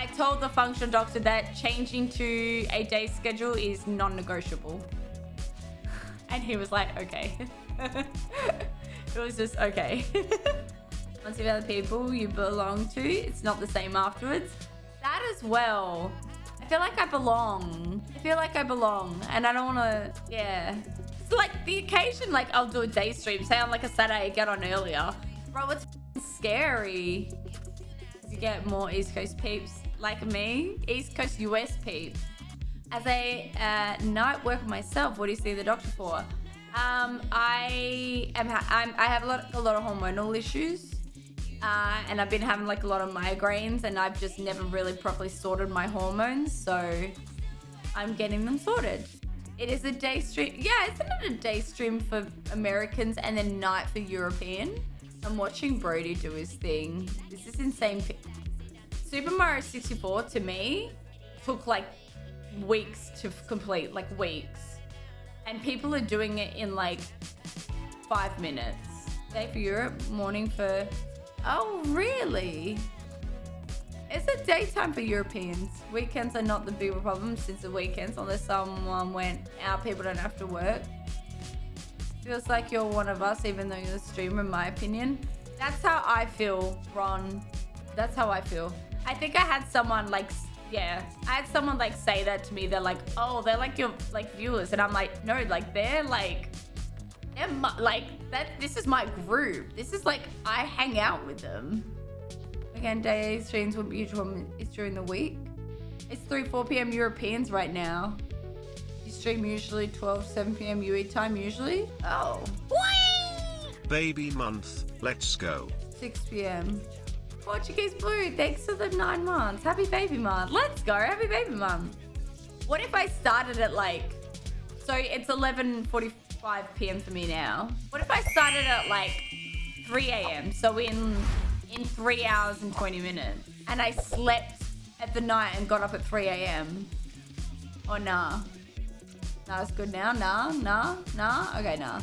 I told the functional doctor that changing to a day schedule is non-negotiable. And he was like, okay. it was just okay. Once you've other people you belong to, it's not the same afterwards. That as well. I feel like I belong. I feel like I belong. And I don't want to, yeah. It's like the occasion, like I'll do a day stream. Say on like a Saturday, get on earlier. Bro, it's scary. You get more East Coast peeps like me. East Coast US peeps. As a uh, night worker myself, what do you see the doctor for? Um, I am I'm, I have a lot, a lot of hormonal issues. Uh, and I've been having like a lot of migraines and I've just never really properly sorted my hormones. So I'm getting them sorted. It is a day stream. Yeah, isn't it a day stream for Americans and then night for European? I'm watching Brody do his thing. This is insane. Super Mario 64 to me took like weeks to complete, like weeks. And people are doing it in like five minutes. Day for Europe, morning for... Oh, really? It's a daytime for Europeans. Weekends are not the bigger problem since the weekends, unless someone went out, people don't have to work. Feels like you're one of us, even though you're a streamer, in my opinion. That's how I feel, Ron. That's how I feel. I think I had someone like yeah i had someone like say that to me. They're like oh they're like your like viewers. And i'm like no like they're like they're my, like that this is my group. This is like i hang out with them. Again day streams will be it's during the week. It's 3 4 p.m europeans right now. You stream usually 12 7 p.m ue time usually. Oh. Whee! baby month. Let's go. 6 p.m Portuguese Blue, thanks for the nine months. Happy baby month. Let's go. Happy baby month. What if I started at like, so it's 11.45 p.m. for me now. What if I started at like 3 a.m. So in, in three hours and 20 minutes. And I slept at the night and got up at 3 a.m. Or oh, nah? Nah, it's good now? Nah, nah, nah? Okay, nah.